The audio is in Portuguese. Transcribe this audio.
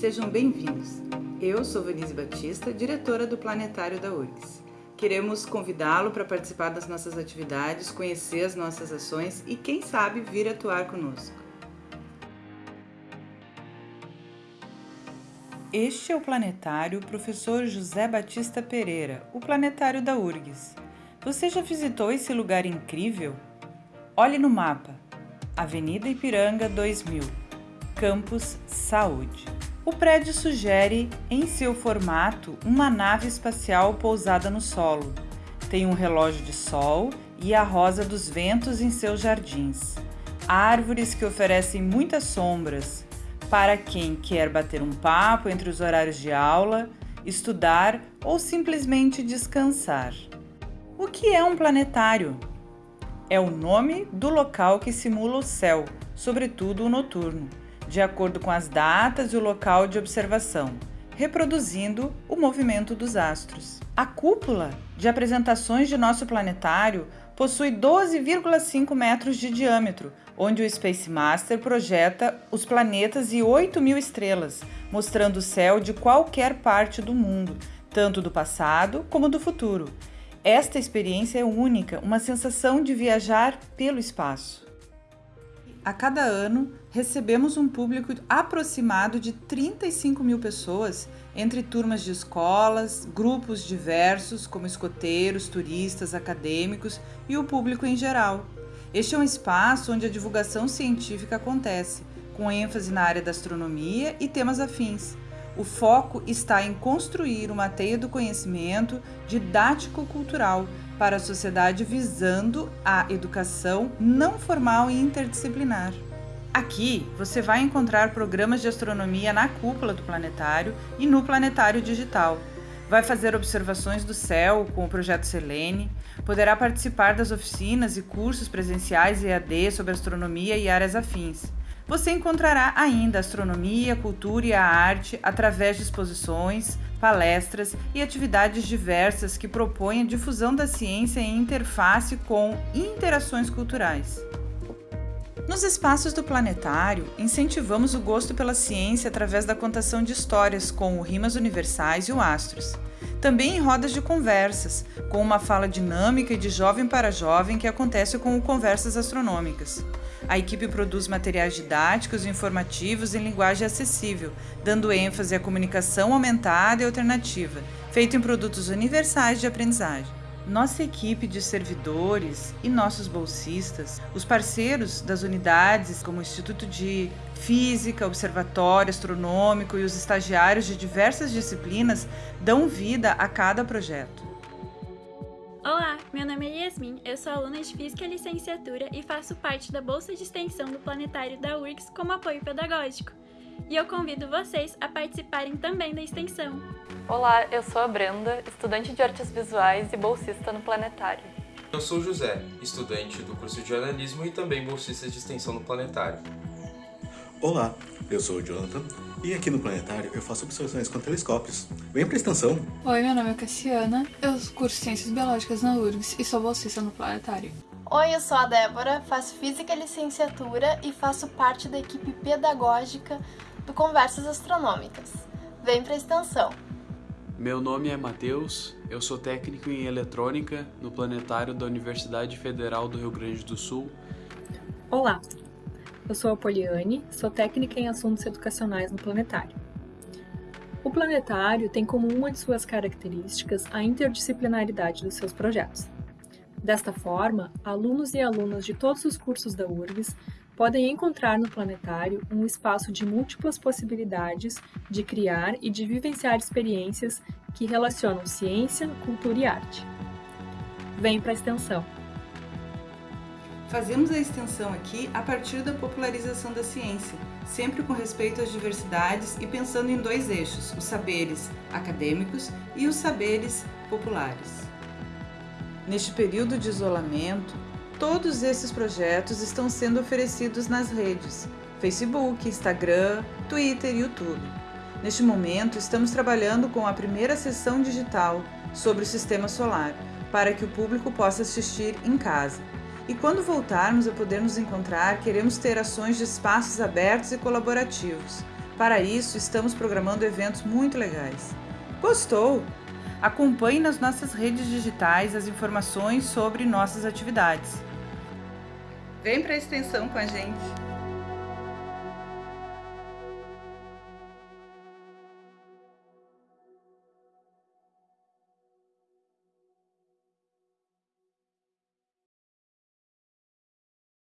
Sejam bem-vindos. Eu sou Vanise Batista, diretora do Planetário da URGS. Queremos convidá-lo para participar das nossas atividades, conhecer as nossas ações e, quem sabe, vir atuar conosco. Este é o planetário Professor José Batista Pereira, o planetário da URGS. Você já visitou esse lugar incrível? Olhe no mapa. Avenida Ipiranga 2000, Campus Saúde. O prédio sugere, em seu formato, uma nave espacial pousada no solo. Tem um relógio de sol e a rosa dos ventos em seus jardins. Árvores que oferecem muitas sombras para quem quer bater um papo entre os horários de aula, estudar ou simplesmente descansar. O que é um planetário? É o nome do local que simula o céu, sobretudo o noturno de acordo com as datas e o local de observação, reproduzindo o movimento dos astros. A cúpula de apresentações de nosso planetário possui 12,5 metros de diâmetro, onde o Space Master projeta os planetas e 8 mil estrelas, mostrando o céu de qualquer parte do mundo, tanto do passado como do futuro. Esta experiência é única, uma sensação de viajar pelo espaço. A cada ano, recebemos um público aproximado de 35 mil pessoas, entre turmas de escolas, grupos diversos, como escoteiros, turistas, acadêmicos e o público em geral. Este é um espaço onde a divulgação científica acontece, com ênfase na área da astronomia e temas afins. O foco está em construir uma teia do conhecimento didático-cultural para a sociedade visando a educação não formal e interdisciplinar. Aqui você vai encontrar programas de astronomia na cúpula do planetário e no planetário digital. Vai fazer observações do céu com o projeto Selene, poderá participar das oficinas e cursos presenciais EAD sobre astronomia e áreas afins. Você encontrará ainda astronomia, cultura e a arte através de exposições, palestras e atividades diversas que propõem a difusão da ciência em interface com interações culturais. Nos espaços do planetário, incentivamos o gosto pela ciência através da contação de histórias com o Rimas Universais e o Astros. Também em rodas de conversas, com uma fala dinâmica e de jovem para jovem que acontece com o Conversas Astronômicas. A equipe produz materiais didáticos e informativos em linguagem acessível, dando ênfase à comunicação aumentada e alternativa, feito em produtos universais de aprendizagem. Nossa equipe de servidores e nossos bolsistas, os parceiros das unidades como o Instituto de Física, Observatório Astronômico e os estagiários de diversas disciplinas dão vida a cada projeto. Olá, meu nome é Yasmin, eu sou aluna de Física Licenciatura e faço parte da Bolsa de Extensão do Planetário da URGS como apoio pedagógico. E eu convido vocês a participarem também da extensão. Olá, eu sou a Brenda, estudante de Artes Visuais e bolsista no Planetário. Eu sou o José, estudante do curso de jornalismo e também bolsista de extensão no Planetário. Olá, eu sou o Jonathan e aqui no Planetário eu faço observações com telescópios. Vem pra extensão! Oi, meu nome é Cassiana, eu curso Ciências Biológicas na URGS e sou bolsista no Planetário. Oi, eu sou a Débora, faço Física Licenciatura e faço parte da equipe pedagógica do Conversas Astronômicas. Vem pra extensão! Meu nome é Matheus, eu sou técnico em eletrônica no Planetário da Universidade Federal do Rio Grande do Sul. Olá, eu sou a Poliane, sou técnica em assuntos educacionais no Planetário. O Planetário tem como uma de suas características a interdisciplinaridade dos seus projetos. Desta forma, alunos e alunas de todos os cursos da URGS podem encontrar no Planetário um espaço de múltiplas possibilidades de criar e de vivenciar experiências que relacionam ciência, cultura e arte. Vem para a extensão! Fazemos a extensão aqui a partir da popularização da ciência, sempre com respeito às diversidades e pensando em dois eixos, os saberes acadêmicos e os saberes populares. Neste período de isolamento, todos esses projetos estão sendo oferecidos nas redes Facebook, Instagram, Twitter e YouTube. Neste momento, estamos trabalhando com a primeira sessão digital sobre o Sistema Solar, para que o público possa assistir em casa. E quando voltarmos a poder nos encontrar, queremos ter ações de espaços abertos e colaborativos, Para isso, estamos programando eventos muito legais. Gostou? Acompanhe nas nossas redes digitais as informações sobre nossas atividades. Vem para a extensão com a gente!